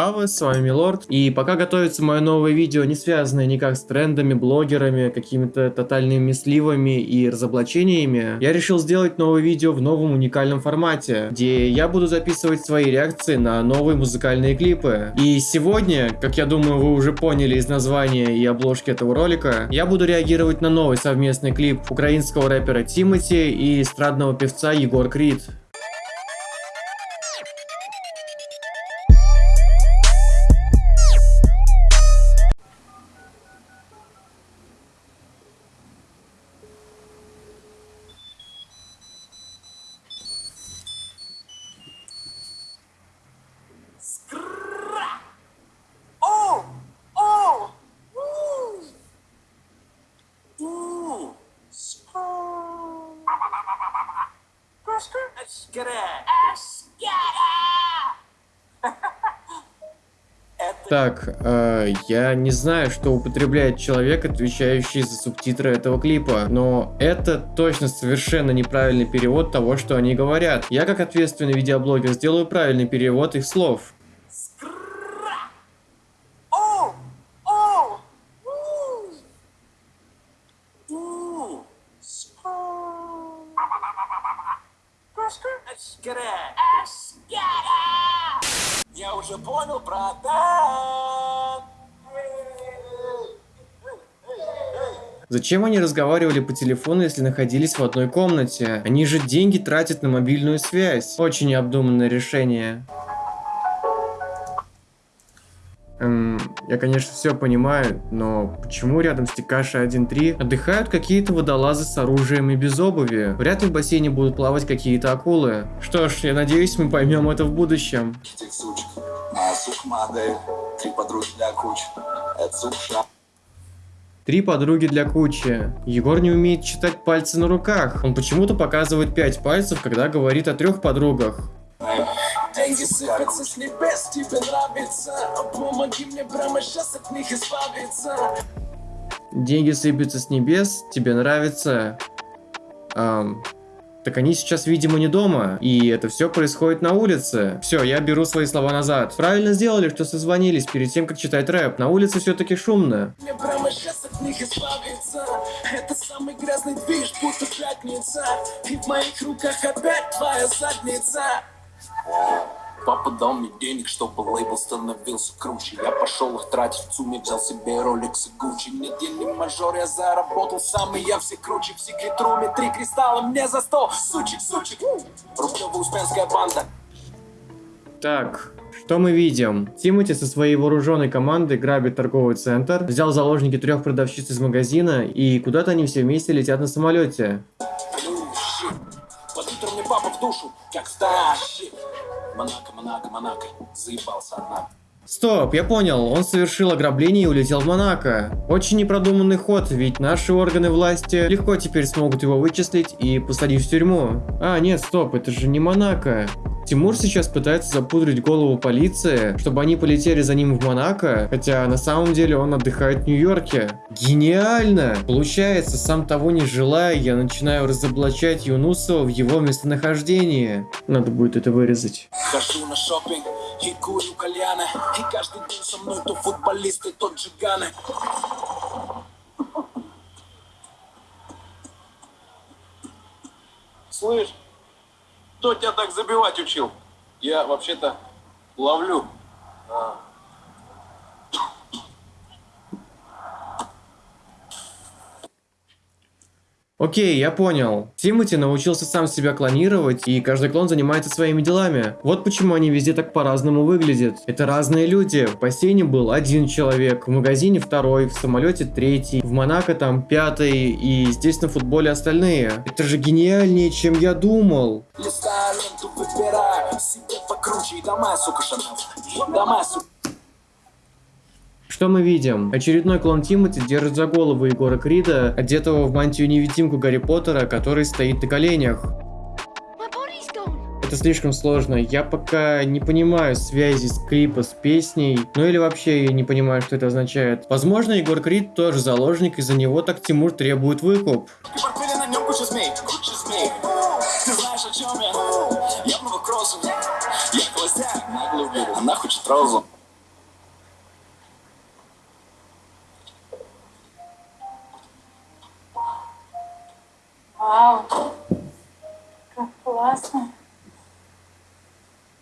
Ава, с вами Милорд, и пока готовится мое новое видео, не связанное никак с трендами, блогерами, какими-то тотальными сливами и разоблачениями, я решил сделать новое видео в новом уникальном формате, где я буду записывать свои реакции на новые музыкальные клипы. И сегодня, как я думаю вы уже поняли из названия и обложки этого ролика, я буду реагировать на новый совместный клип украинского рэпера Тимати и эстрадного певца Егор Крид. Так, э, я не знаю, что употребляет человек, отвечающий за субтитры этого клипа, но это точно совершенно неправильный перевод того, что они говорят. Я, как ответственный видеоблогер, сделаю правильный перевод их слов. Уже понял, братан. Зачем они разговаривали по телефону, если находились в одной комнате? Они же деньги тратят на мобильную связь. Очень необдуманное решение. Эм, я, конечно, все понимаю, но почему рядом с Тикаши 1.3 отдыхают какие-то водолазы с оружием и без обуви? Вряд ли в бассейне будут плавать какие-то акулы. Что ж, я надеюсь, мы поймем это в будущем. Три подруги для кучи. Егор не умеет читать пальцы на руках. Он почему-то показывает пять пальцев, когда говорит о трех подругах. Деньги сыпятся с небес, тебе нравится Помоги мне прямо сейчас от них избавиться Деньги сыпятся с небес, тебе нравится Эм, так они сейчас, видимо, не дома, и это все происходит на улице. Все, я беру свои слова назад. Правильно сделали, что созвонились перед тем, как читать рэп. На улице все-таки шумно. Мне прямо сейчас от них избавиться. Это самый грязный движ, будто пятница. И в моих руках опять твоя задница. Папа дал мне денег, чтобы лейбл становился круче. Я пошел их тратить в сумме, взял себе Rolex и Gucci Недельный мажор я заработал сам, и я все круче. В секретруме три кристалла мне за сто. Сучек, сучек, рублевая успенская банда. Так, что мы видим? Тимати со своей вооруженной командой грабит торговый центр, взял заложники трех продавщиц из магазина, и куда-то они все вместе летят на самолете. Под утро мне папа в душу, как старший. Монако, Монако, Монако. Заебался, однако. Стоп, я понял, он совершил ограбление и улетел в Монако. Очень непродуманный ход, ведь наши органы власти легко теперь смогут его вычислить и посадить в тюрьму. А, нет, стоп, это же не Монако. Тимур сейчас пытается запудрить голову полиции, чтобы они полетели за ним в Монако, хотя на самом деле он отдыхает в Нью-Йорке. Гениально! Получается, сам того не желая, я начинаю разоблачать Юнусова в его местонахождении. Надо будет это вырезать. И курю кальяны, и каждый день со мной то футболисты, то джиганы. Слышь? Кто тебя так забивать учил? Я вообще-то ловлю. А. Окей, я понял. Тимати научился сам себя клонировать, и каждый клон занимается своими делами. Вот почему они везде так по-разному выглядят. Это разные люди. В бассейне был один человек, в магазине второй, в самолете третий, в Монако там пятый, и здесь на футболе остальные. Это же гениальнее, чем я думал. Что мы видим? Очередной клон Тимати держит за голову Егора Крида, одетого в мантию-невидимку Гарри Поттера, который стоит на коленях. Это слишком сложно, я пока не понимаю связи с клипа с песней, ну или вообще я не понимаю, что это означает. Возможно, Егор Крид тоже заложник, из-за него так Тимур требует выкуп. Она хочет розу. Классно.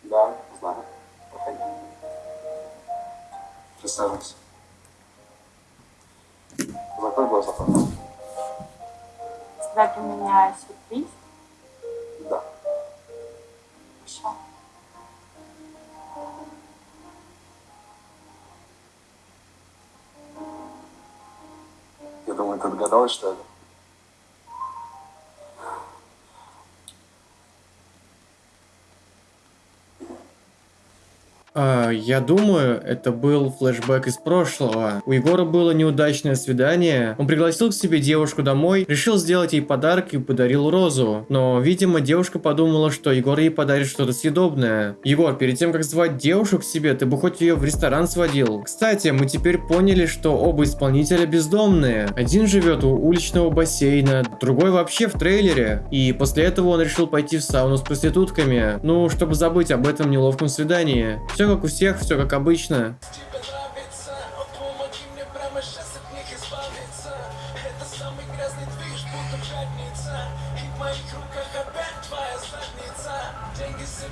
Да, знаю. Проходи. Присаживайся. Закрой глаза, пожалуйста. Для меня сюрприз? Да. Хорошо. Я думаю, ты догадалась, что это? Я думаю, это был флешбэк из прошлого. У Егора было неудачное свидание. Он пригласил к себе девушку домой, решил сделать ей подарок и подарил розу. Но, видимо, девушка подумала, что Егор ей подарит что-то съедобное. Егор, перед тем, как звать девушку к себе, ты бы хоть ее в ресторан сводил. Кстати, мы теперь поняли, что оба исполнителя бездомные. Один живет у уличного бассейна, другой вообще в трейлере. И после этого он решил пойти в сауну с проститутками. Ну, чтобы забыть об этом неловком свидании. Все как у всех, все как обычно. Деньги с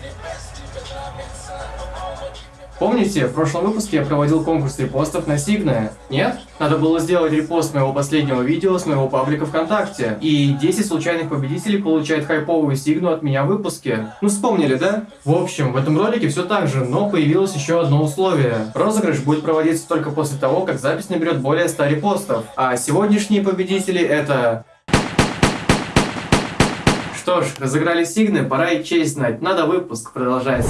небес, тебе нравится Помните, в прошлом выпуске я проводил конкурс репостов на Сигна? Нет? Надо было сделать репост моего последнего видео с моего паблика ВКонтакте. И 10 случайных победителей получают хайповую Сигну от меня в выпуске. Ну вспомнили, да? В общем, в этом ролике все так же, но появилось еще одно условие. Розыгрыш будет проводиться только после того, как запись наберет более 100 репостов. А сегодняшние победители это... Что ж, разыграли Сигны, пора и честь знать. Надо выпуск продолжать.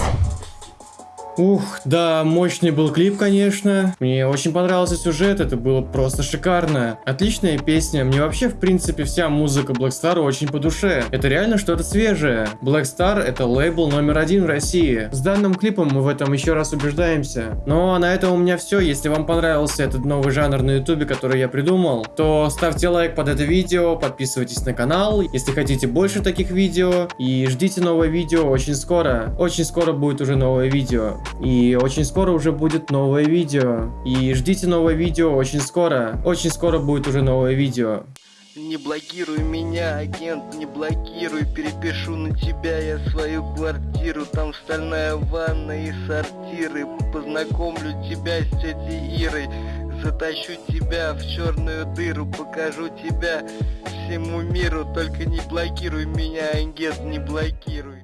Ух, да, мощный был клип, конечно. Мне очень понравился сюжет, это было просто шикарно. Отличная песня, мне вообще, в принципе, вся музыка Black Star очень по душе. Это реально что-то свежее. Black Star это лейбл номер один в России. С данным клипом мы в этом еще раз убеждаемся. Ну а на этом у меня все. Если вам понравился этот новый жанр на ютубе, который я придумал, то ставьте лайк под это видео, подписывайтесь на канал, если хотите больше таких видео. И ждите новое видео очень скоро. Очень скоро будет уже новое видео. И очень скоро уже будет новое видео. И ждите новое видео очень скоро. Очень скоро будет уже новое видео. Не блокируй меня, агент, не блокируй. Перепишу на тебя я свою квартиру. Там стальная ванна и сортиры. Познакомлю тебя с тетей Ирой. Затащу тебя в черную дыру. Покажу тебя всему миру. Только не блокируй меня, агент, не блокируй